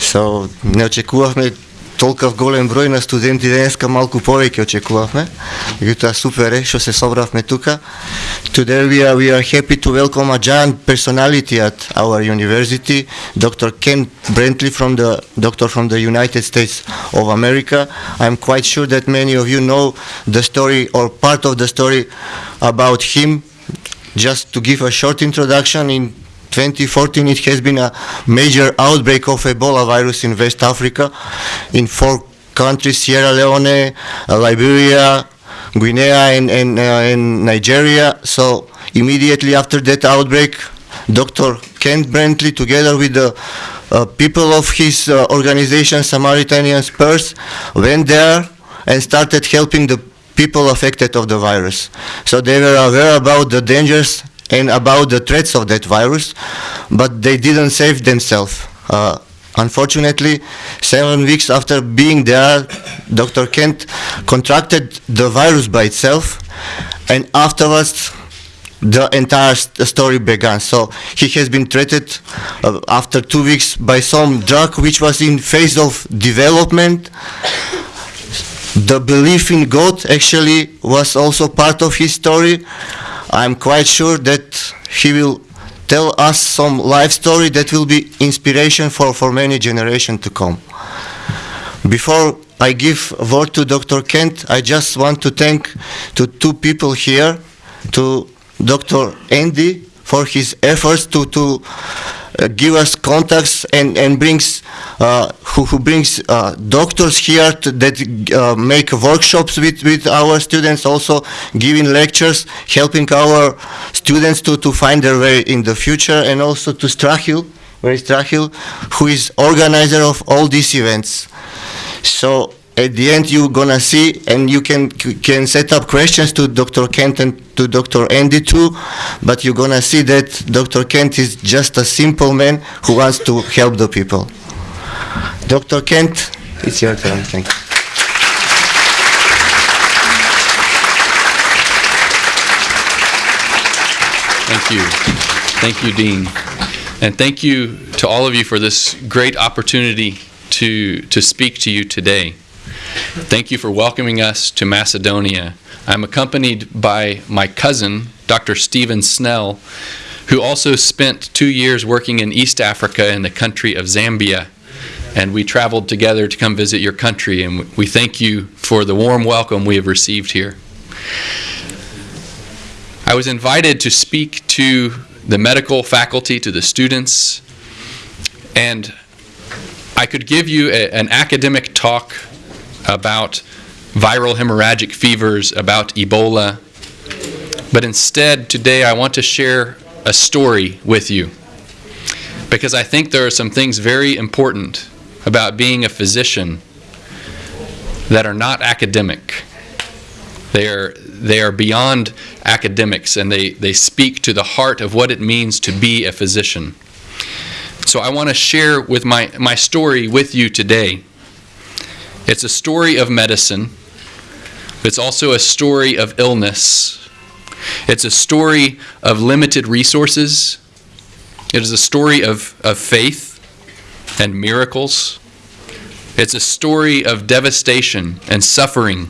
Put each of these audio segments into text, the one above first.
So, не очекувавме толков голем број на студенти денеска, малку повеќе очекувавме. Супер е што се собравме тука. Today we are, we are happy to welcome a giant personality at our university, Dr. Ken Brantly from the doctor from the United States of America. I'm quite sure that many of you know the story or part of the story about him. Just to give a short introduction in 2014 it has been a major outbreak of Ebola virus in West Africa in four countries, Sierra Leone, uh, Liberia, Guinea and, and, uh, and Nigeria. So immediately after that outbreak, Dr. Kent Brantly together with the uh, people of his uh, organization Samaritan's Purse went there and started helping the people affected of the virus. So they were aware about the dangers and about the threats of that virus, but they didn't save themselves. Uh, unfortunately, seven weeks after being there, Dr. Kent contracted the virus by itself, and afterwards, the entire st- story began. So he has been treated uh, after two weeks by some drug which was in phase of development. The belief in God actually was also part of his story. I'm quite sure that he will tell us some life story that will be inspiration for, for many generations to come. Before I give word to Dr. Kent, I just want to thank to two people here, to Dr. Andy for his efforts to, to give us contacts and, and brings uh, who, who brings uh, doctors here to, that uh, make workshops with, with our students also giving lectures helping our students to, to find their way in the future and also to Strahil where is Strahil who is organizer of all these events. So at the end you're gonna see and you can can set up questions to Dr. Kent and to Dr. Andy too but you're gonna see that Dr. Kent is just a simple man who wants to help the people Dr. Kent it's your turn thank you Thank you. Thank you, Dean. And thank you to all of you for this great opportunity to, to speak to you today. Thank you for welcoming us to Macedonia. I'm accompanied by my cousin, Dr. Stephen Snell, who also spent two years working in East Africa in the country of Zambia. And we traveled together to come visit your country, and we thank you for the warm welcome we have received here. I was invited to speak to the medical faculty, to the students, and I could give you a- an academic talk about viral hemorrhagic fevers, about Ebola, but instead, today I want to share a story with you because I think there are some things very important about being a physician that are not academic. They are, they are beyond academics and they, they speak to the heart of what it means to be a physician. So I want to share with my, my story with you today. It's a story of medicine. It's also a story of illness. It's a story of limited resources. It is a story of, of faith and miracles. It's a story of devastation and suffering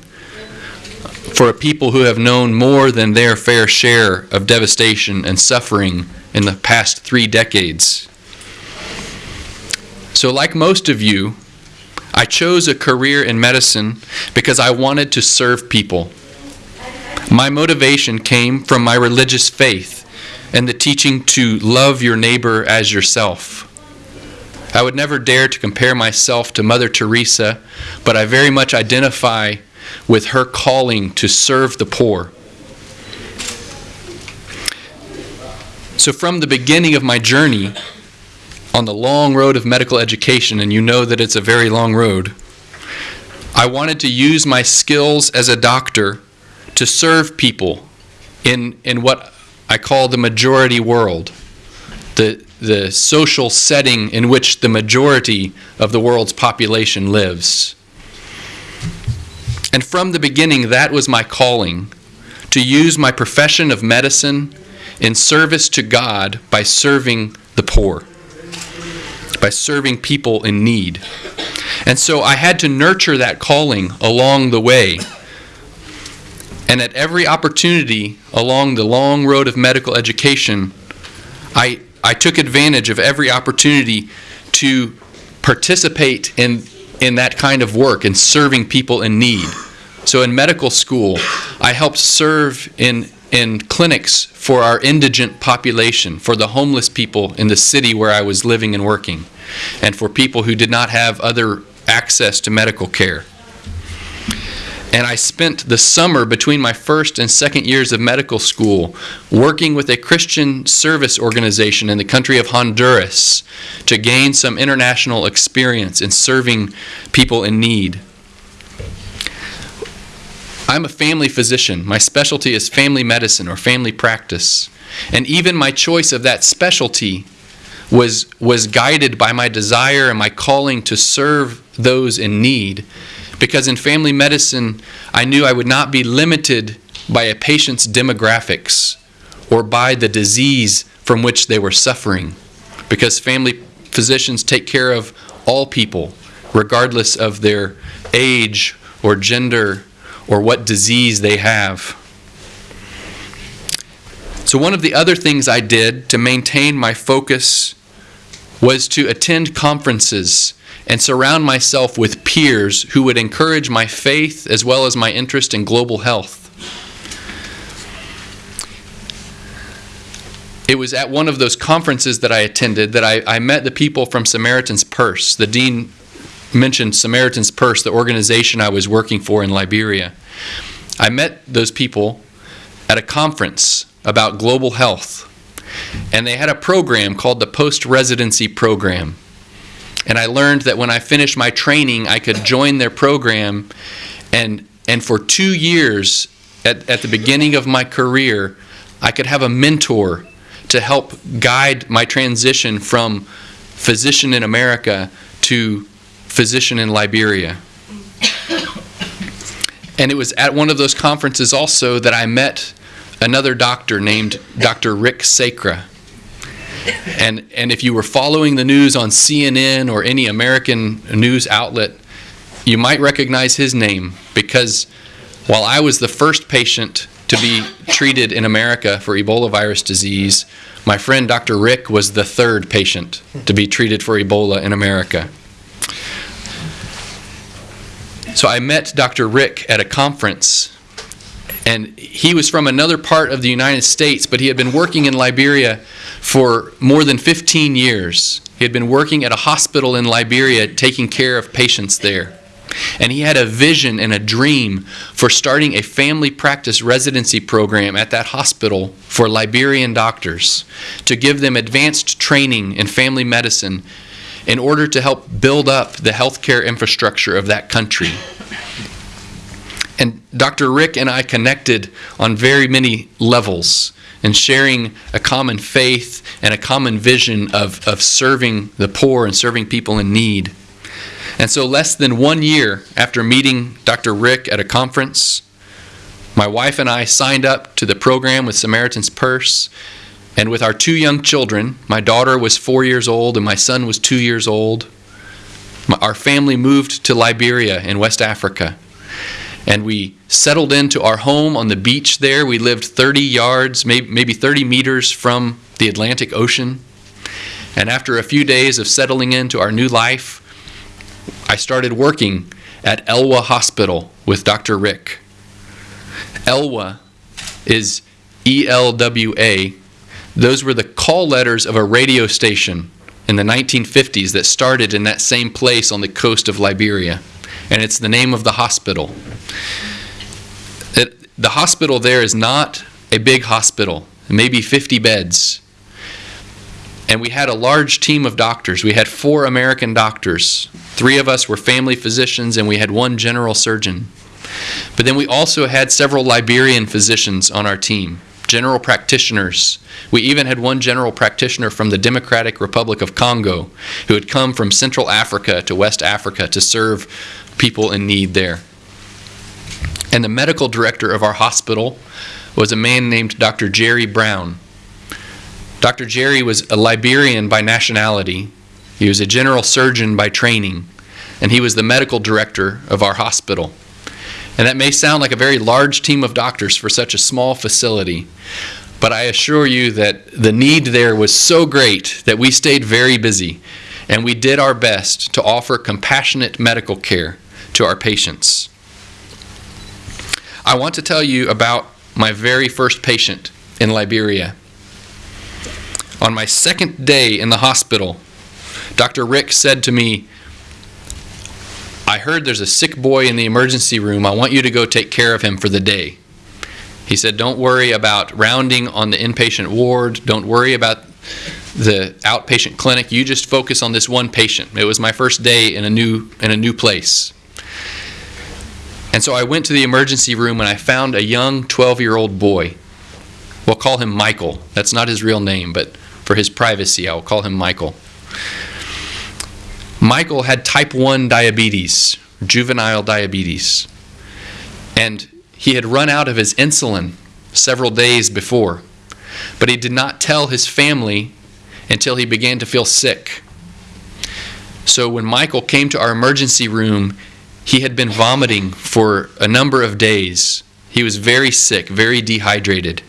for a people who have known more than their fair share of devastation and suffering in the past three decades. So, like most of you, I chose a career in medicine because I wanted to serve people. My motivation came from my religious faith and the teaching to love your neighbor as yourself. I would never dare to compare myself to Mother Teresa, but I very much identify with her calling to serve the poor. So, from the beginning of my journey on the long road of medical education, and you know that it's a very long road, I wanted to use my skills as a doctor to serve people in, in what I call the majority world, the, the social setting in which the majority of the world's population lives. And from the beginning, that was my calling to use my profession of medicine in service to God by serving the poor. By serving people in need. And so I had to nurture that calling along the way. And at every opportunity along the long road of medical education, I, I took advantage of every opportunity to participate in, in that kind of work and serving people in need. So in medical school, I helped serve in, in clinics for our indigent population, for the homeless people in the city where I was living and working, and for people who did not have other access to medical care. And I spent the summer between my first and second years of medical school working with a Christian service organization in the country of Honduras to gain some international experience in serving people in need. I'm a family physician. My specialty is family medicine or family practice. And even my choice of that specialty was, was guided by my desire and my calling to serve those in need. Because in family medicine, I knew I would not be limited by a patient's demographics or by the disease from which they were suffering. Because family physicians take care of all people, regardless of their age or gender or what disease they have. So, one of the other things I did to maintain my focus was to attend conferences and surround myself with peers who would encourage my faith as well as my interest in global health. It was at one of those conferences that I attended that I, I met the people from Samaritan's Purse. The dean mentioned Samaritan's Purse, the organization I was working for in Liberia. I met those people at a conference about global health, and they had a program called the Post Residency Program. And I learned that when I finished my training, I could join their program, and, and for two years, at, at the beginning of my career, I could have a mentor to help guide my transition from physician in America to physician in Liberia. And it was at one of those conferences also that I met another doctor named Dr. Rick Sacra. And, and if you were following the news on CNN or any American news outlet, you might recognize his name because while I was the first patient to be treated in America for Ebola virus disease, my friend Dr. Rick was the third patient to be treated for Ebola in America. So I met Dr. Rick at a conference, and he was from another part of the United States, but he had been working in Liberia for more than 15 years. He had been working at a hospital in Liberia taking care of patients there. And he had a vision and a dream for starting a family practice residency program at that hospital for Liberian doctors to give them advanced training in family medicine in order to help build up the healthcare infrastructure of that country. And Dr. Rick and I connected on very many levels and sharing a common faith and a common vision of, of serving the poor and serving people in need. And so, less than one year after meeting Dr. Rick at a conference, my wife and I signed up to the program with Samaritan's Purse and with our two young children, my daughter was four years old and my son was two years old, our family moved to Liberia in West Africa. And we settled into our home on the beach there. We lived 30 yards, maybe 30 meters from the Atlantic Ocean. And after a few days of settling into our new life, I started working at Elwa Hospital with Dr. Rick. Elwa is E L W A those were the call letters of a radio station in the 1950s that started in that same place on the coast of Liberia. And it's the name of the hospital. It, the hospital there is not a big hospital, maybe 50 beds. And we had a large team of doctors. We had four American doctors. Three of us were family physicians, and we had one general surgeon. But then we also had several Liberian physicians on our team general practitioners. We even had one general practitioner from the Democratic Republic of Congo who had come from Central Africa to West Africa to serve people in need there. And the medical director of our hospital was a man named Dr. Jerry Brown. Dr. Jerry was a Liberian by nationality, He was a general surgeon by training, and he was the medical director of our hospital. And that may sound like a very large team of doctors for such a small facility, but I assure you that the need there was so great that we stayed very busy and we did our best to offer compassionate medical care to our patients. I want to tell you about my very first patient in Liberia. On my second day in the hospital, Dr. Rick said to me, I heard there's a sick boy in the emergency room. I want you to go take care of him for the day. He said, Don't worry about rounding on the inpatient ward. Don't worry about the outpatient clinic. You just focus on this one patient. It was my first day in a new, in a new place. And so I went to the emergency room and I found a young 12 year old boy. We'll call him Michael. That's not his real name, but for his privacy, I will call him Michael. Michael had type 1 diabetes, juvenile diabetes, and he had run out of his insulin several days before, but he did not tell his family until he began to feel sick. So when Michael came to our emergency room, he had been vomiting for a number of days. He was very sick, very dehydrated.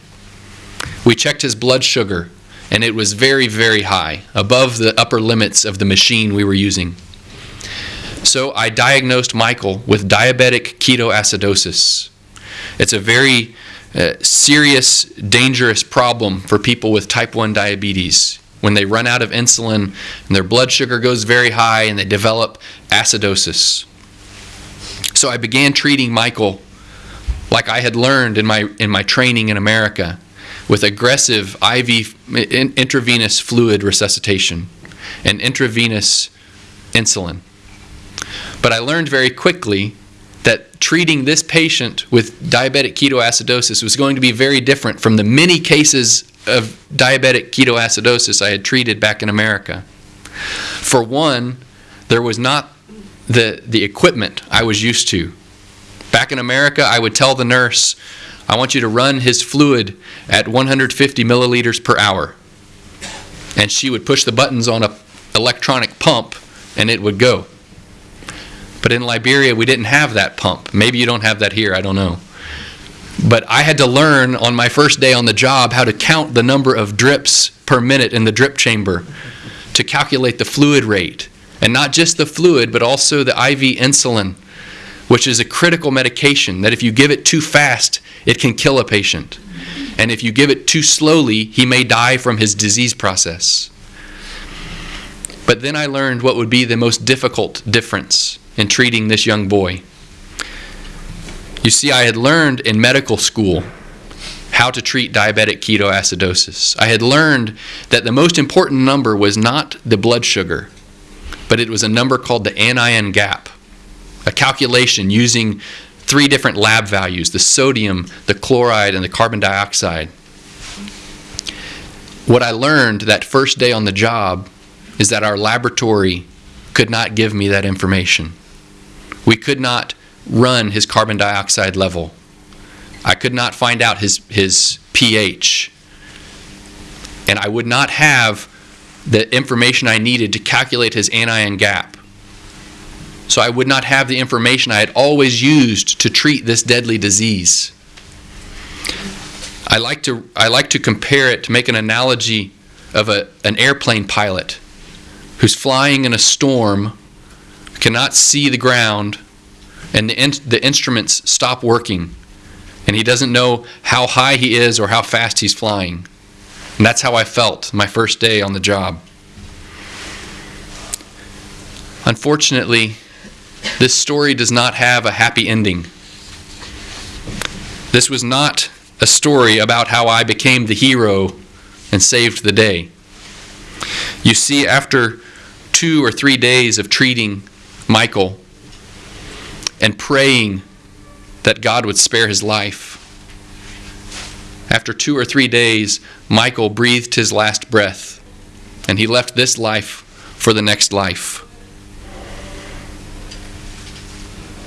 We checked his blood sugar, and it was very, very high, above the upper limits of the machine we were using. So I diagnosed Michael with diabetic ketoacidosis. It's a very uh, serious, dangerous problem for people with type 1 diabetes. When they run out of insulin and their blood sugar goes very high and they develop acidosis. So I began treating Michael like I had learned in my, in my training in America with aggressive IV intravenous fluid resuscitation and intravenous insulin. But I learned very quickly that treating this patient with diabetic ketoacidosis was going to be very different from the many cases of diabetic ketoacidosis I had treated back in America. For one, there was not the, the equipment I was used to. Back in America, I would tell the nurse, I want you to run his fluid at 150 milliliters per hour. And she would push the buttons on a electronic pump and it would go. But in Liberia, we didn't have that pump. Maybe you don't have that here, I don't know. But I had to learn on my first day on the job how to count the number of drips per minute in the drip chamber to calculate the fluid rate. And not just the fluid, but also the IV insulin which is a critical medication that if you give it too fast, it can kill a patient. And if you give it too slowly, he may die from his disease process. But then I learned what would be the most difficult difference in treating this young boy. You see, I had learned in medical school how to treat diabetic ketoacidosis. I had learned that the most important number was not the blood sugar, but it was a number called the anion gap a calculation using three different lab values the sodium, the chloride, and the carbon dioxide. What I learned that first day on the job is that our laboratory could not give me that information. We could not run his carbon dioxide level. I could not find out his, his pH. And I would not have the information I needed to calculate his anion gap so I would not have the information I had always used to treat this deadly disease. I like to, I like to compare it to make an analogy of a, an airplane pilot who's flying in a storm, cannot see the ground, and the, in, the instruments stop working, and he doesn't know how high he is or how fast he's flying. And that's how I felt my first day on the job. Unfortunately, this story does not have a happy ending. This was not a story about how I became the hero and saved the day. You see, after two or three days of treating Michael and praying that God would spare his life, after two or three days, Michael breathed his last breath and he left this life for the next life.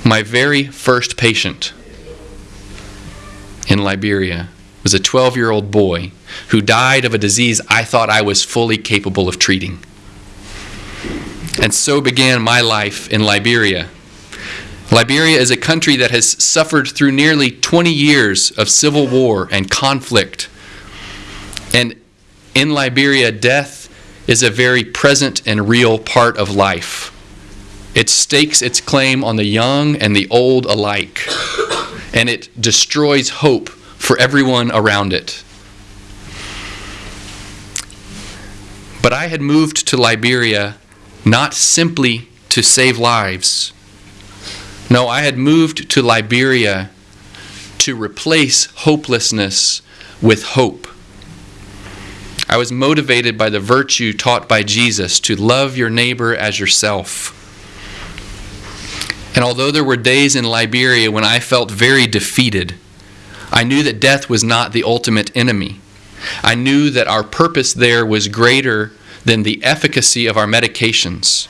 My very first patient in Liberia was a 12 year old boy who died of a disease I thought I was fully capable of treating. And so began my life in Liberia. Liberia is a country that has suffered through nearly 20 years of civil war and conflict. And in Liberia, death is a very present and real part of life. It stakes its claim on the young and the old alike, and it destroys hope for everyone around it. But I had moved to Liberia not simply to save lives. No, I had moved to Liberia to replace hopelessness with hope. I was motivated by the virtue taught by Jesus to love your neighbor as yourself. And although there were days in Liberia when I felt very defeated, I knew that death was not the ultimate enemy. I knew that our purpose there was greater than the efficacy of our medications.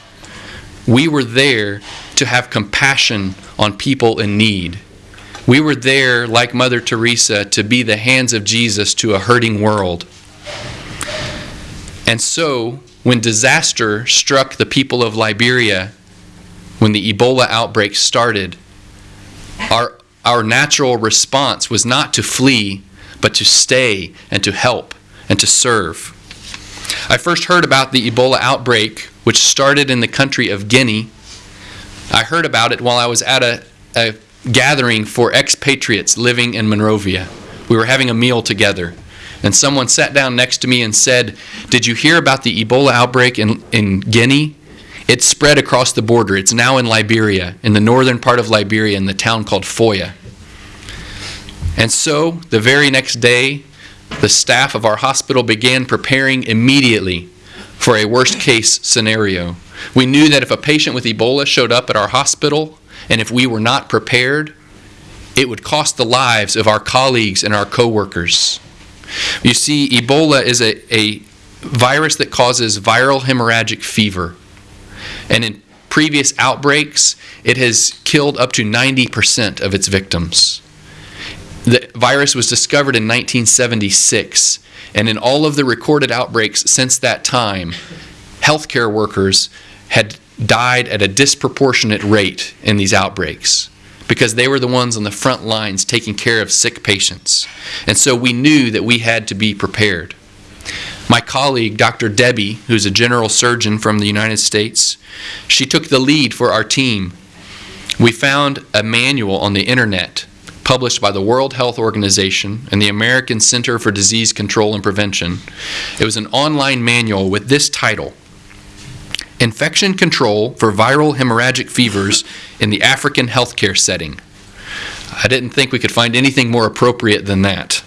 We were there to have compassion on people in need. We were there, like Mother Teresa, to be the hands of Jesus to a hurting world. And so, when disaster struck the people of Liberia, when the Ebola outbreak started, our, our natural response was not to flee, but to stay and to help and to serve. I first heard about the Ebola outbreak, which started in the country of Guinea. I heard about it while I was at a, a gathering for expatriates living in Monrovia. We were having a meal together. And someone sat down next to me and said, Did you hear about the Ebola outbreak in, in Guinea? It's spread across the border. It's now in Liberia, in the northern part of Liberia, in the town called Foya. And so, the very next day, the staff of our hospital began preparing immediately for a worst case scenario. We knew that if a patient with Ebola showed up at our hospital and if we were not prepared, it would cost the lives of our colleagues and our coworkers. You see, Ebola is a, a virus that causes viral hemorrhagic fever. And in previous outbreaks, it has killed up to 90% of its victims. The virus was discovered in 1976, and in all of the recorded outbreaks since that time, healthcare workers had died at a disproportionate rate in these outbreaks because they were the ones on the front lines taking care of sick patients. And so we knew that we had to be prepared. My colleague, Dr. Debbie, who's a general surgeon from the United States, she took the lead for our team. We found a manual on the internet published by the World Health Organization and the American Center for Disease Control and Prevention. It was an online manual with this title Infection Control for Viral Hemorrhagic Fevers in the African Healthcare Setting. I didn't think we could find anything more appropriate than that.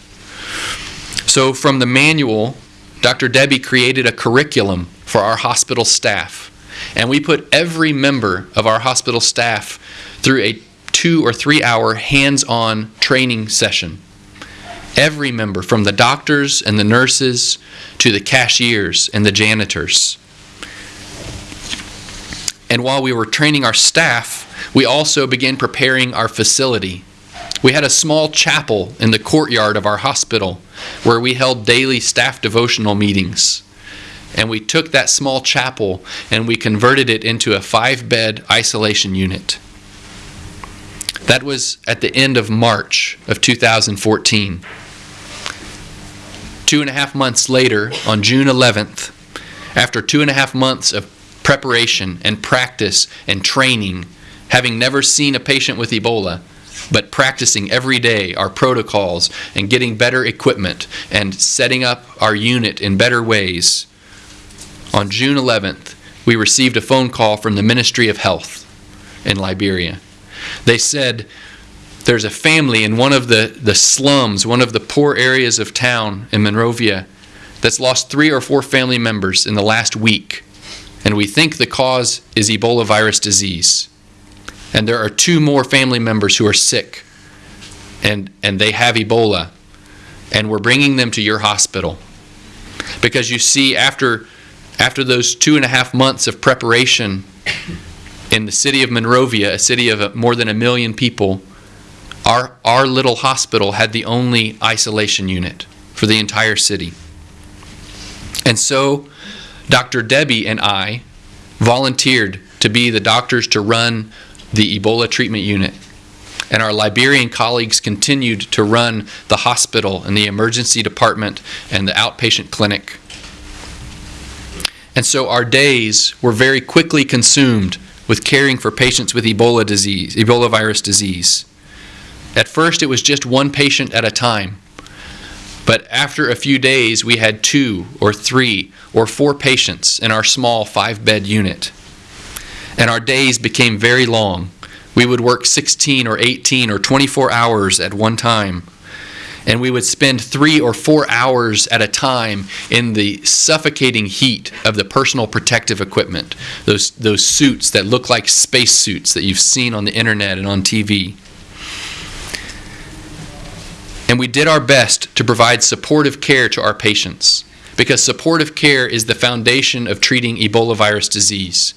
So, from the manual, Dr. Debbie created a curriculum for our hospital staff. And we put every member of our hospital staff through a two or three hour hands on training session. Every member, from the doctors and the nurses to the cashiers and the janitors. And while we were training our staff, we also began preparing our facility. We had a small chapel in the courtyard of our hospital where we held daily staff devotional meetings. And we took that small chapel and we converted it into a five bed isolation unit. That was at the end of March of 2014. Two and a half months later, on June 11th, after two and a half months of preparation and practice and training, having never seen a patient with Ebola, but practicing every day our protocols and getting better equipment and setting up our unit in better ways. On June 11th, we received a phone call from the Ministry of Health in Liberia. They said there's a family in one of the, the slums, one of the poor areas of town in Monrovia, that's lost three or four family members in the last week. And we think the cause is Ebola virus disease and there are two more family members who are sick and, and they have Ebola, and we're bringing them to your hospital. Because you see, after, after those two and a half months of preparation in the city of Monrovia, a city of more than a million people, our, our little hospital had the only isolation unit for the entire city. And so, Dr. Debbie and I volunteered to be the doctors to run the Ebola treatment unit. And our Liberian colleagues continued to run the hospital and the emergency department and the outpatient clinic. And so our days were very quickly consumed with caring for patients with Ebola disease, Ebola virus disease. At first, it was just one patient at a time. But after a few days, we had two or three or four patients in our small five bed unit. And our days became very long. We would work 16 or 18 or 24 hours at one time. And we would spend three or four hours at a time in the suffocating heat of the personal protective equipment, those, those suits that look like space suits that you've seen on the internet and on TV. And we did our best to provide supportive care to our patients because supportive care is the foundation of treating Ebola virus disease.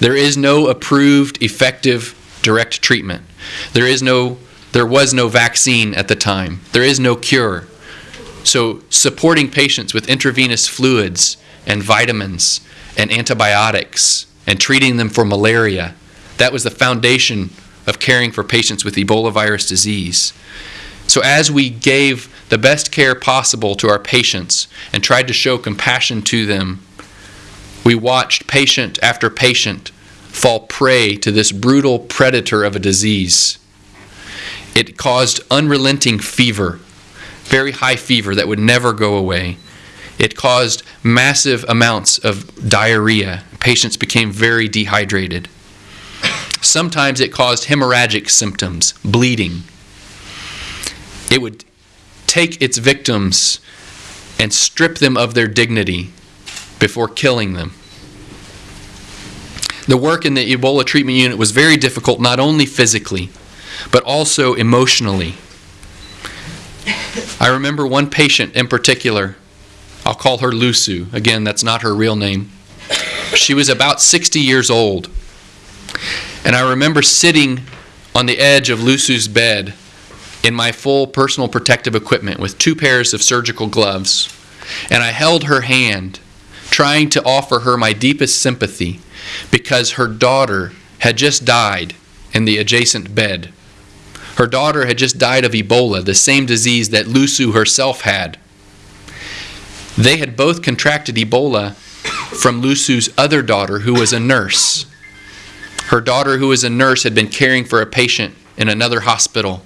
There is no approved, effective, direct treatment. There is no there was no vaccine at the time. There is no cure. So supporting patients with intravenous fluids and vitamins and antibiotics and treating them for malaria, that was the foundation of caring for patients with Ebola virus disease. So as we gave the best care possible to our patients and tried to show compassion to them, we watched patient after patient fall prey to this brutal predator of a disease. It caused unrelenting fever, very high fever that would never go away. It caused massive amounts of diarrhea. Patients became very dehydrated. Sometimes it caused hemorrhagic symptoms, bleeding. It would take its victims and strip them of their dignity before killing them. The work in the Ebola treatment unit was very difficult, not only physically, but also emotionally. I remember one patient in particular. I'll call her Lusu. Again, that's not her real name. She was about 60 years old. And I remember sitting on the edge of Lusu's bed in my full personal protective equipment with two pairs of surgical gloves. And I held her hand, trying to offer her my deepest sympathy because her daughter had just died in the adjacent bed. Her daughter had just died of Ebola, the same disease that Lusu herself had. They had both contracted Ebola from Lusu's other daughter, who was a nurse. Her daughter, who was a nurse, had been caring for a patient in another hospital.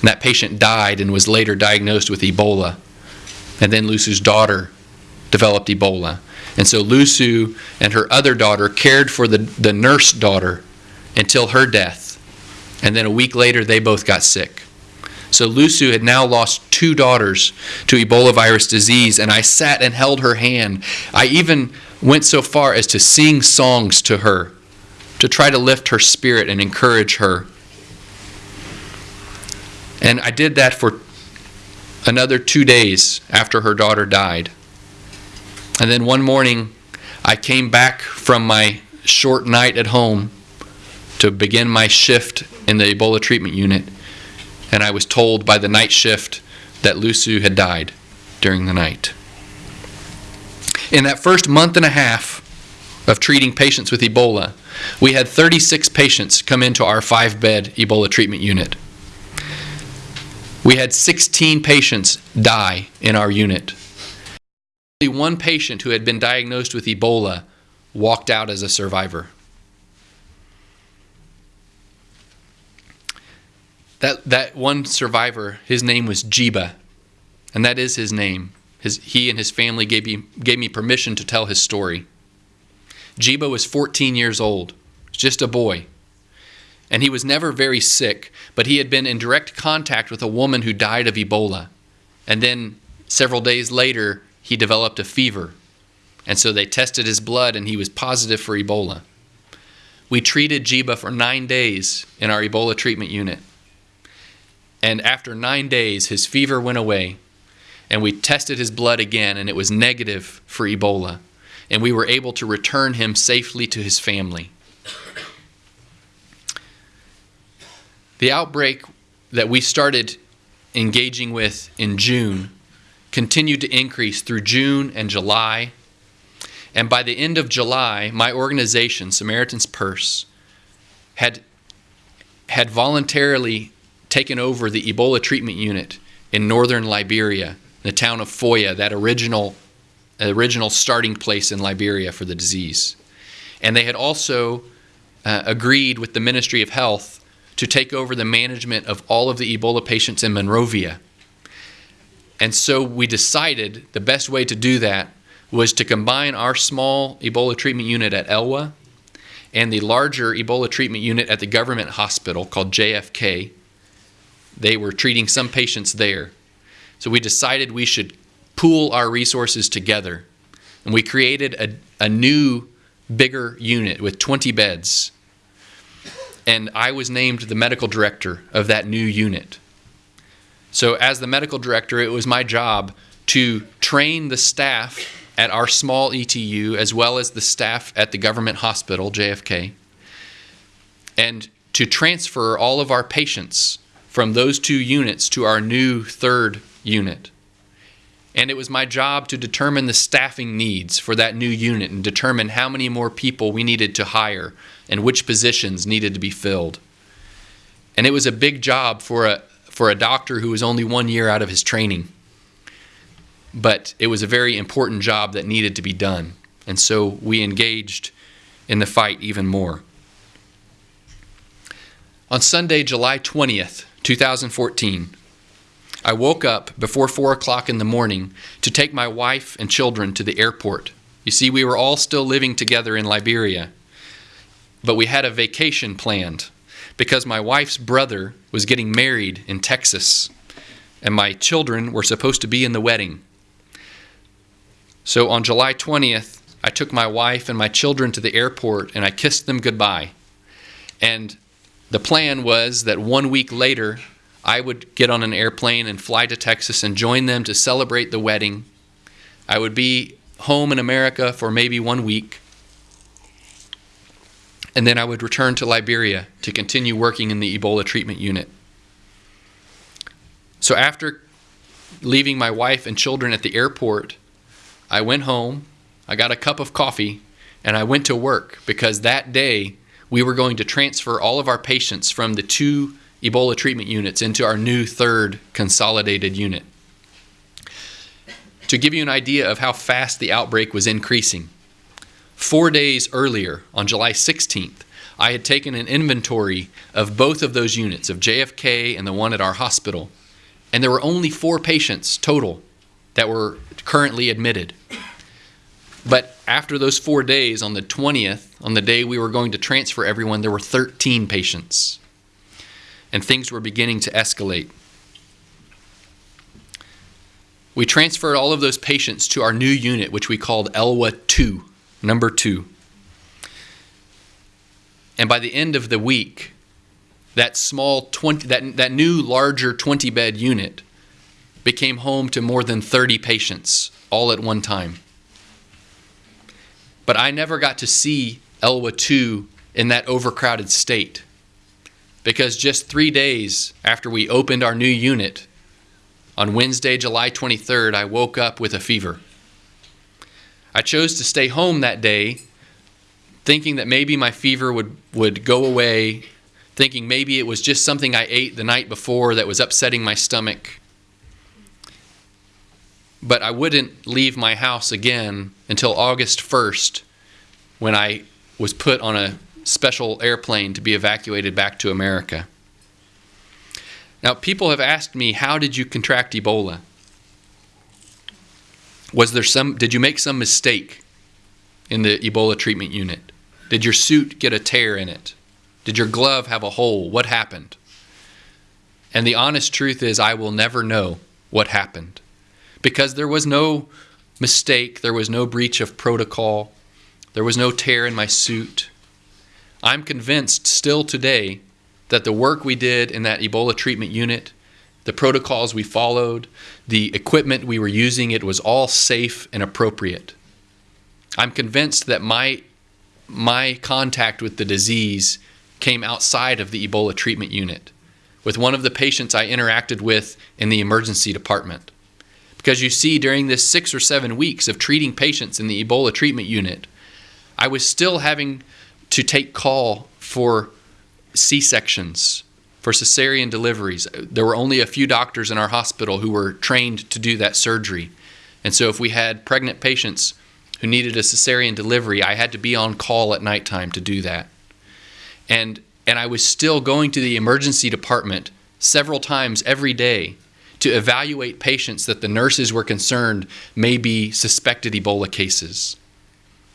And that patient died and was later diagnosed with Ebola. And then Lusu's daughter developed Ebola. And so Lusu and her other daughter cared for the, the nurse daughter until her death. And then a week later, they both got sick. So Lusu had now lost two daughters to Ebola virus disease, and I sat and held her hand. I even went so far as to sing songs to her to try to lift her spirit and encourage her. And I did that for another two days after her daughter died. And then one morning, I came back from my short night at home to begin my shift in the Ebola treatment unit, and I was told by the night shift that Lusu had died during the night. In that first month and a half of treating patients with Ebola, we had 36 patients come into our five bed Ebola treatment unit. We had 16 patients die in our unit. Only one patient who had been diagnosed with Ebola walked out as a survivor. That, that one survivor, his name was Jiba, and that is his name. His, he and his family gave me, gave me permission to tell his story. Jiba was 14 years old, just a boy. And he was never very sick, but he had been in direct contact with a woman who died of Ebola. And then several days later, he developed a fever. And so they tested his blood, and he was positive for Ebola. We treated Jiba for nine days in our Ebola treatment unit. And after nine days, his fever went away. And we tested his blood again, and it was negative for Ebola. And we were able to return him safely to his family. The outbreak that we started engaging with in June continued to increase through June and July. And by the end of July, my organization, Samaritan's Purse, had, had voluntarily taken over the Ebola treatment unit in northern Liberia, the town of Foya, that original, original starting place in Liberia for the disease. And they had also uh, agreed with the Ministry of Health to take over the management of all of the Ebola patients in Monrovia. And so we decided the best way to do that was to combine our small Ebola treatment unit at Elwa and the larger Ebola treatment unit at the government hospital called JFK. They were treating some patients there. So we decided we should pool our resources together. And we created a, a new, bigger unit with 20 beds. And I was named the medical director of that new unit. So, as the medical director, it was my job to train the staff at our small ETU as well as the staff at the government hospital, JFK, and to transfer all of our patients from those two units to our new third unit. And it was my job to determine the staffing needs for that new unit and determine how many more people we needed to hire and which positions needed to be filled. And it was a big job for a, for a doctor who was only one year out of his training but it was a very important job that needed to be done. And so we engaged in the fight even more. On Sunday, July 20th, 2014, I woke up before 4 o'clock in the morning to take my wife and children to the airport. You see, we were all still living together in Liberia, but we had a vacation planned because my wife's brother was getting married in Texas, and my children were supposed to be in the wedding. So on July 20th, I took my wife and my children to the airport and I kissed them goodbye. And the plan was that one week later, I would get on an airplane and fly to Texas and join them to celebrate the wedding. I would be home in America for maybe one week. And then I would return to Liberia to continue working in the Ebola treatment unit. So after leaving my wife and children at the airport, I went home, I got a cup of coffee, and I went to work because that day we were going to transfer all of our patients from the two Ebola treatment units into our new third consolidated unit. To give you an idea of how fast the outbreak was increasing, four days earlier, on July 16th, I had taken an inventory of both of those units, of JFK and the one at our hospital, and there were only four patients total that were currently admitted. But after those four days, on the 20th, on the day we were going to transfer everyone, there were 13 patients. And things were beginning to escalate. We transferred all of those patients to our new unit, which we called Elwa 2, number 2. And by the end of the week, that small 20 that, that new larger 20 bed unit became home to more than 30 patients all at one time. But I never got to see Elwa 2 in that overcrowded state because just three days after we opened our new unit, on Wednesday, July 23rd, I woke up with a fever. I chose to stay home that day thinking that maybe my fever would, would go away, thinking maybe it was just something I ate the night before that was upsetting my stomach but I wouldn't leave my house again until August 1st when I was put on a special airplane to be evacuated back to America. Now, people have asked me, how did you contract Ebola? Was there some, did you make some mistake in the Ebola treatment unit? Did your suit get a tear in it? Did your glove have a hole? What happened? And the honest truth is, I will never know what happened because there was no mistake, there was no breach of protocol, there was no tear in my suit. I'm convinced still today that the work we did in that Ebola treatment unit, the protocols we followed, the equipment we were using, it was all safe and appropriate. I'm convinced that my my contact with the disease came outside of the Ebola treatment unit with one of the patients I interacted with in the emergency department Because you see, during this six or seven weeks of treating patients in the Ebola treatment unit, I was still having to take call for C sections, for cesarean deliveries. There were only a few doctors in our hospital who were trained to do that surgery. And so if we had pregnant patients who needed a cesarean delivery, I had to be on call at nighttime to do that. And and I was still going to the emergency department several times every day to evaluate patients that the nurses were concerned may be suspected Ebola cases.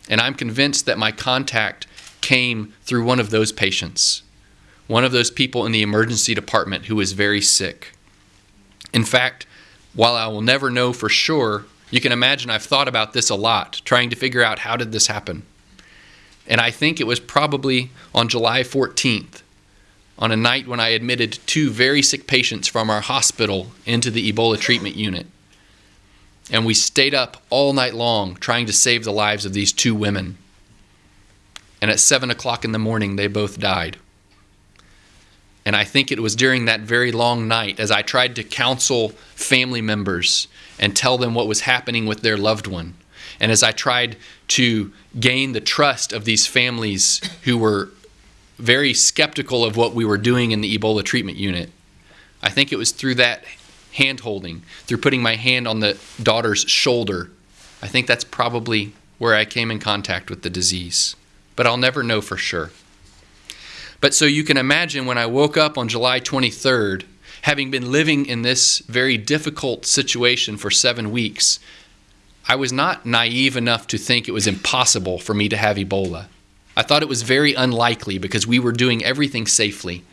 And I'm convinced that my contact came through one of those patients, one of those people in the emergency department who was very sick. In fact, while I will never know for sure, you can imagine I've thought about this a lot, trying to figure out how did this happen. And I think it was probably on July 14th on a night when I admitted two very sick patients from our hospital into the Ebola treatment unit. And we stayed up all night long trying to save the lives of these two women. And at 7 o'clock in the morning, they both died. And I think it was during that very long night, as I tried to counsel family members and tell them what was happening with their loved one, and as I tried to gain the trust of these families who were very skeptical of what we were doing in the Ebola treatment unit. I think it was through that hand holding, through putting my hand on the daughter's shoulder. I think that's probably where I came in contact with the disease. But I'll never know for sure. But so you can imagine when I woke up on July 23rd, having been living in this very difficult situation for seven weeks, I was not naive enough to think it was impossible for me to have Ebola. I thought it was very unlikely because we were doing everything safely,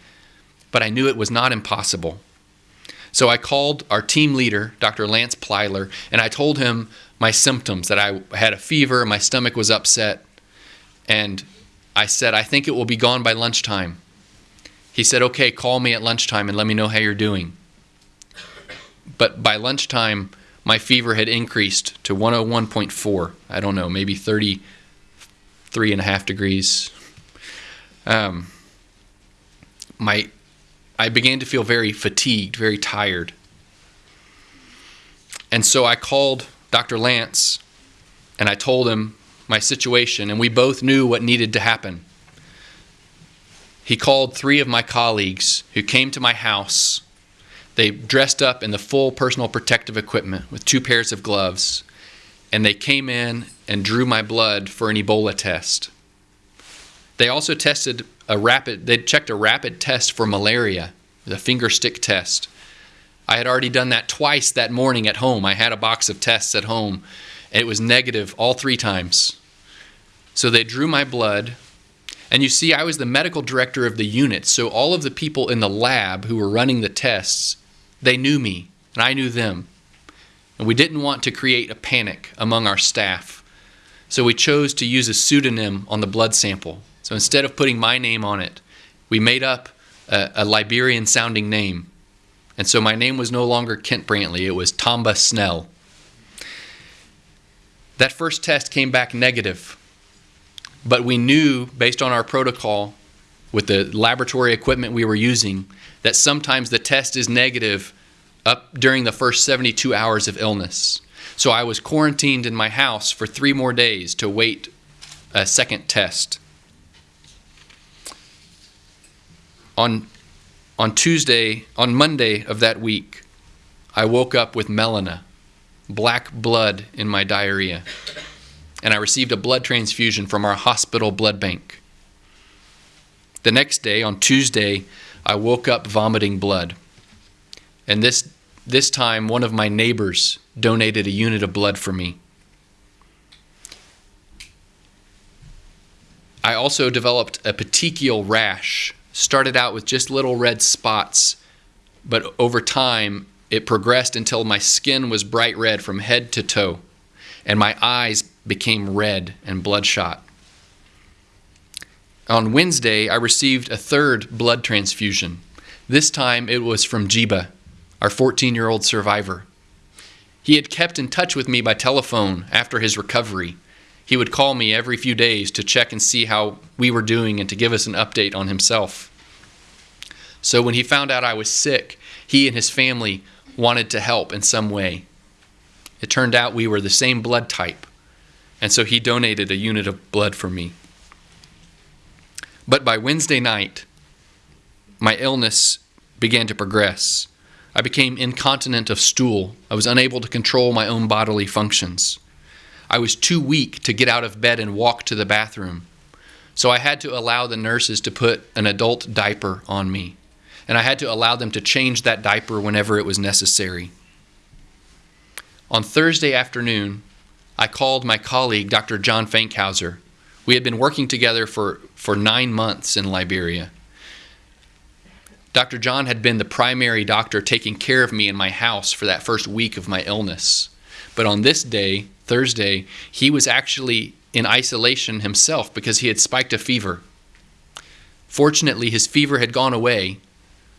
but I knew it was not impossible. So I called our team leader, Dr. Lance Plyler, and I told him my symptoms that I had a fever, my stomach was upset, and I said, I think it will be gone by lunchtime. He said, Okay, call me at lunchtime and let me know how you're doing. But by lunchtime, my fever had increased to 101.4. I don't know, maybe 30 three and a half degrees. Um, my, I began to feel very fatigued, very tired. And so I called Dr. Lance and I told him my situation, and we both knew what needed to happen. He called three of my colleagues who came to my house. They dressed up in the full personal protective equipment with two pairs of gloves and they came in and drew my blood for an Ebola test. They also tested a rapid, they checked a rapid test for malaria, the finger stick test. I had already done that twice that morning at home. I had a box of tests at home, and it was negative all three times. So they drew my blood, and you see, I was the medical director of the unit, so all of the people in the lab who were running the tests, they knew me, and I knew them. And we didn't want to create a panic among our staff. So we chose to use a pseudonym on the blood sample. So instead of putting my name on it, we made up a, a Liberian sounding name. And so my name was no longer Kent Brantly, it was Tamba Snell. That first test came back negative. But we knew, based on our protocol, with the laboratory equipment we were using, that sometimes the test is negative up during the first 72 hours of illness. So I was quarantined in my house for three more days to wait a second test. On, on Tuesday, on Monday of that week, I woke up with melena, black blood in my diarrhea, and I received a blood transfusion from our hospital blood bank. The next day, on Tuesday, I woke up vomiting blood. And this, this time, one of my neighbors donated a unit of blood for me. I also developed a petechial rash. Started out with just little red spots, but over time it progressed until my skin was bright red from head to toe, and my eyes became red and bloodshot. On Wednesday, I received a third blood transfusion. This time it was from Jiba, our 14 year old survivor. He had kept in touch with me by telephone after his recovery. He would call me every few days to check and see how we were doing and to give us an update on himself. So when he found out I was sick, he and his family wanted to help in some way. It turned out we were the same blood type, and so he donated a unit of blood for me. But by Wednesday night, my illness began to progress. I became incontinent of stool. I was unable to control my own bodily functions. I was too weak to get out of bed and walk to the bathroom. So I had to allow the nurses to put an adult diaper on me. And I had to allow them to change that diaper whenever it was necessary. On Thursday afternoon, I called my colleague, Dr. John Fankhauser. We had been working together for, for nine months in Liberia. Dr. John had been the primary doctor taking care of me in my house for that first week of my illness. But on this day, Thursday, he was actually in isolation himself because he had spiked a fever. Fortunately, his fever had gone away,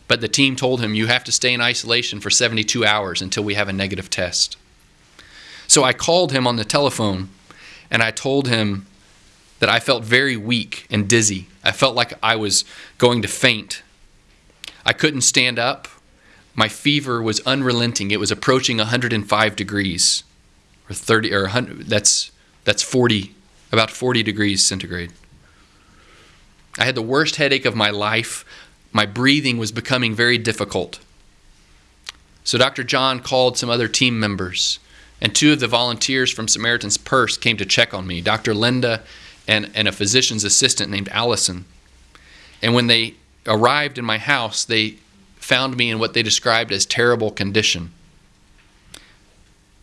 but the team told him, You have to stay in isolation for 72 hours until we have a negative test. So I called him on the telephone and I told him that I felt very weak and dizzy. I felt like I was going to faint I couldn't stand up. My fever was unrelenting. It was approaching 105 degrees, or 30, or 100. That's that's 40, about 40 degrees centigrade. I had the worst headache of my life. My breathing was becoming very difficult. So Dr. John called some other team members, and two of the volunteers from Samaritan's Purse came to check on me Dr. Linda and, and a physician's assistant named Allison. And when they arrived in my house, they found me in what they described as terrible condition.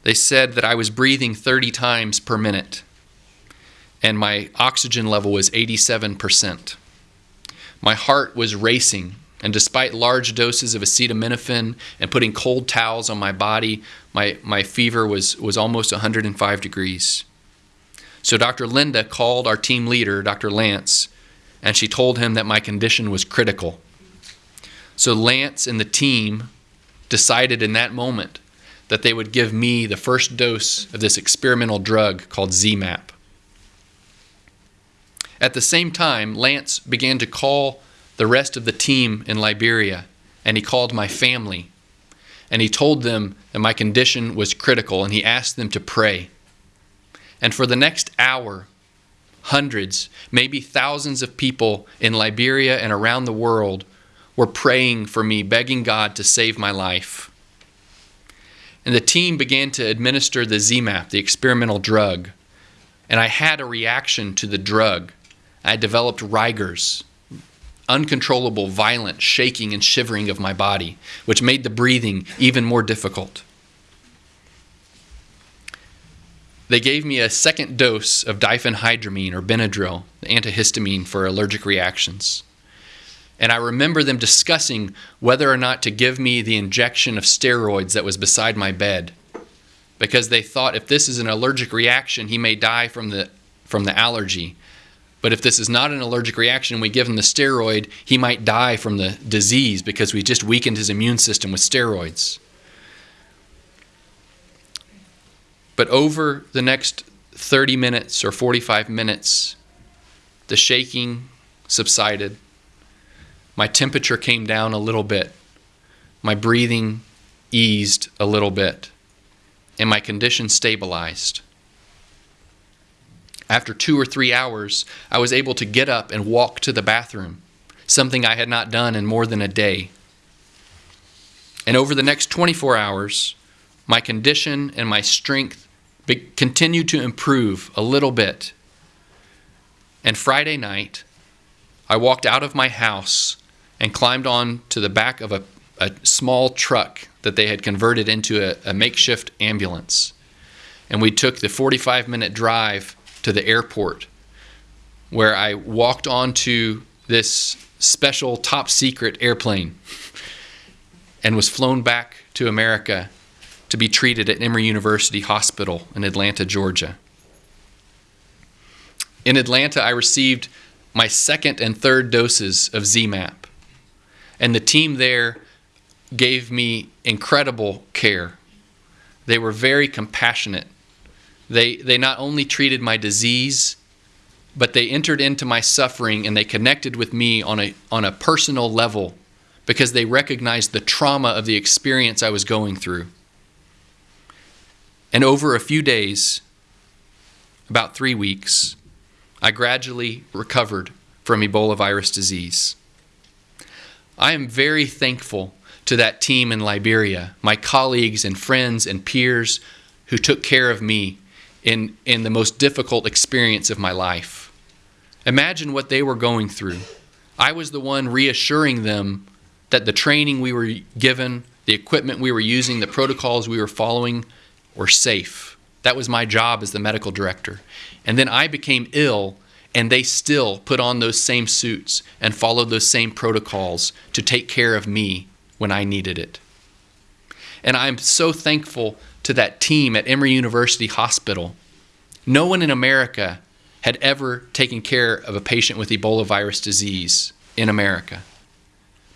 They said that I was breathing 30 times per minute, and my oxygen level was 87%. My heart was racing, and despite large doses of acetaminophen and putting cold towels on my body, my, my fever was, was almost 105 degrees. So Dr. Linda called our team leader, Dr. Lance, and she told him that my condition was critical. So Lance and the team decided in that moment that they would give me the first dose of this experimental drug called ZMapp. At the same time, Lance began to call the rest of the team in Liberia, and he called my family. And he told them that my condition was critical, and he asked them to pray. And for the next hour, hundreds, maybe thousands of people in Liberia and around the world were praying for me, begging God to save my life. And the team began to administer the ZMapp, the experimental drug. And I had a reaction to the drug. I developed rigors, uncontrollable, violent shaking and shivering of my body, which made the breathing even more difficult. They gave me a second dose of diphenhydramine or Benadryl, the antihistamine for allergic reactions. And I remember them discussing whether or not to give me the injection of steroids that was beside my bed. Because they thought if this is an allergic reaction, he may die from the, from the allergy. But if this is not an allergic reaction, we give him the steroid, he might die from the disease because we just weakened his immune system with steroids. But over the next 30 minutes or 45 minutes, the shaking subsided. My temperature came down a little bit. My breathing eased a little bit. And my condition stabilized. After two or three hours, I was able to get up and walk to the bathroom, something I had not done in more than a day. And over the next 24 hours, my condition and my strength continued to improve a little bit. And Friday night, I walked out of my house and climbed on to the back of a, a small truck that they had converted into a, a makeshift ambulance. And we took the 45 minute drive to the airport where I walked onto this special top secret airplane and was flown back to America to be treated at Emory University Hospital in Atlanta, Georgia. In Atlanta, I received my second and third doses of ZMapp, and the team there gave me incredible care. They were very compassionate. They, they not only treated my disease, but they entered into my suffering and they connected with me on a, on a personal level because they recognized the trauma of the experience I was going through. And over a few days, about three weeks, I gradually recovered from Ebola virus disease. I am very thankful to that team in Liberia, my colleagues and friends and peers who took care of me in, in the most difficult experience of my life. Imagine what they were going through. I was the one reassuring them that the training we were given, the equipment we were using, the protocols we were following were safe. That was my job as the medical director. And then I became ill, and they still put on those same suits and followed those same protocols to take care of me when I needed it. And I'm so thankful to that team at Emory University Hospital. No one in America had ever taken care of a patient with Ebola virus disease in America.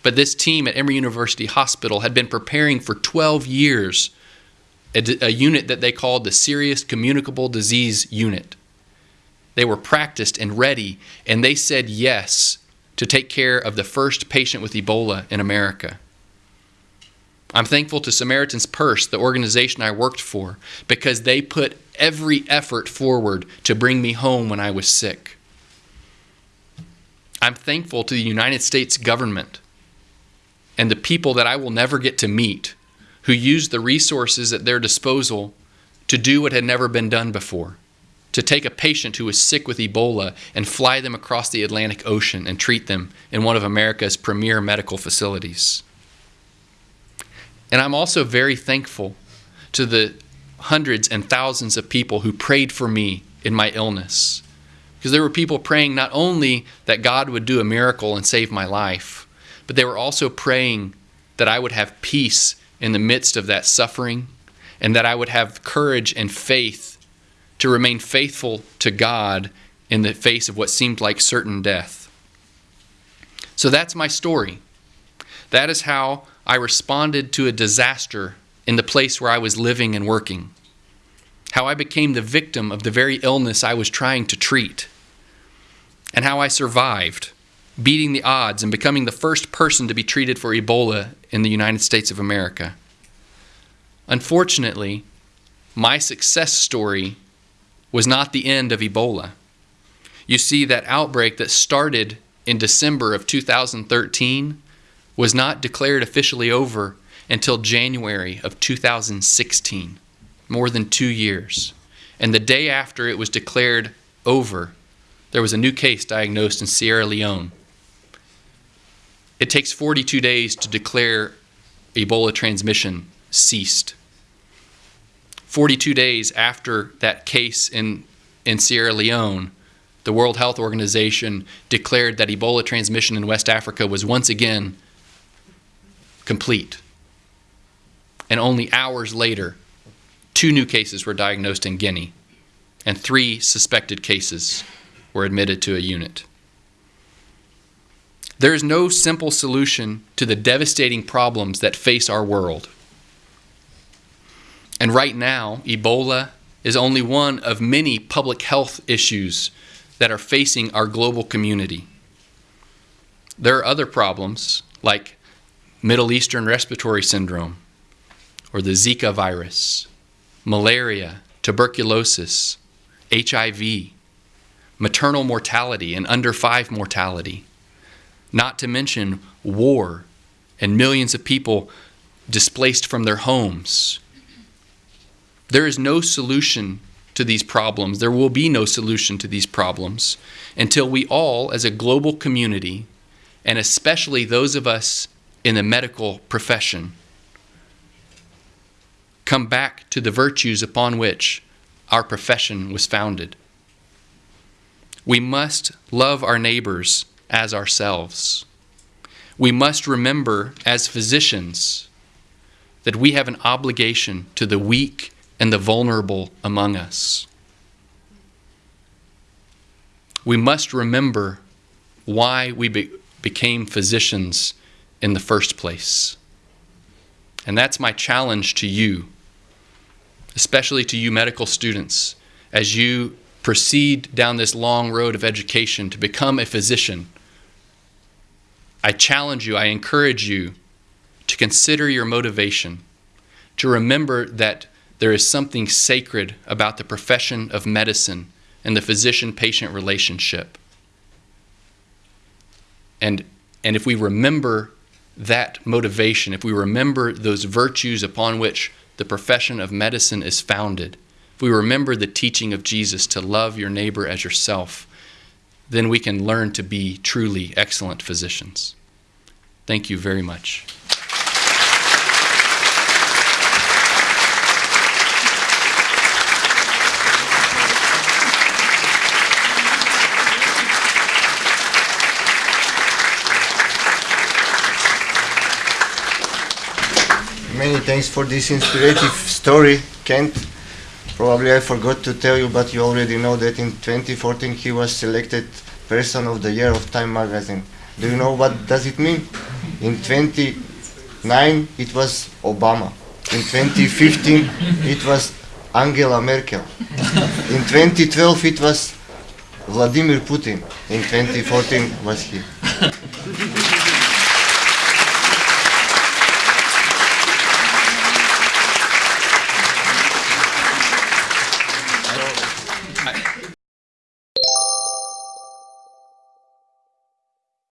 But this team at Emory University Hospital had been preparing for 12 years a, a unit that they called the Serious Communicable Disease Unit. They were practiced and ready, and they said yes to take care of the first patient with Ebola in America. I'm thankful to Samaritan's Purse, the organization I worked for, because they put every effort forward to bring me home when I was sick. I'm thankful to the United States government and the people that I will never get to meet who used the resources at their disposal to do what had never been done before to take a patient who was sick with Ebola and fly them across the Atlantic Ocean and treat them in one of America's premier medical facilities. And I'm also very thankful to the hundreds and thousands of people who prayed for me in my illness. Because there were people praying not only that God would do a miracle and save my life, but they were also praying that I would have peace in the midst of that suffering and that I would have courage and faith to remain faithful to God in the face of what seemed like certain death. So that's my story. That is how I responded to a disaster in the place where I was living and working. How I became the victim of the very illness I was trying to treat. And how I survived, beating the odds and becoming the first person to be treated for Ebola in the United States of America. Unfortunately, my success story was not the end of Ebola. You see, that outbreak that started in December of 2013 was not declared officially over until January of 2016, more than two years. And the day after it was declared over, there was a new case diagnosed in Sierra Leone. It takes 42 days to declare Ebola transmission ceased. 42 days after that case in, in Sierra Leone, the World Health Organization declared that Ebola transmission in West Africa was once again complete. And only hours later, two new cases were diagnosed in Guinea, and three suspected cases were admitted to a unit. There is no simple solution to the devastating problems that face our world. And right now, Ebola is only one of many public health issues that are facing our global community. There are other problems like Middle Eastern respiratory syndrome, or the Zika virus, malaria, tuberculosis, HIV, maternal mortality and under five mortality, not to mention war and millions of people displaced from their homes. There is no solution to these problems. There will be no solution to these problems until we all, as a global community, and especially those of us in the medical profession. Come back to the virtues upon which our profession was founded. We must love our neighbors as ourselves. We must remember, as physicians, that we have an obligation to the weak and the vulnerable among us. We must remember why we be- became physicians in the first place. And that's my challenge to you, especially to you medical students, as you proceed down this long road of education to become a physician. I challenge you, I encourage you to consider your motivation, to remember that there is something sacred about the profession of medicine and the physician patient relationship. And, and if we remember that motivation, if we remember those virtues upon which the profession of medicine is founded, if we remember the teaching of Jesus to love your neighbor as yourself, then we can learn to be truly excellent physicians. Thank you very much. Many thanks for this inspirative story, Kent. Probably I forgot to tell you, but you already know that in 2014 he was selected Person of the Year of Time magazine. Do you know what does it mean? In 2009 it was Obama. In 2015 it was Angela Merkel. In 2012 it was Vladimir Putin. In 2014 was he.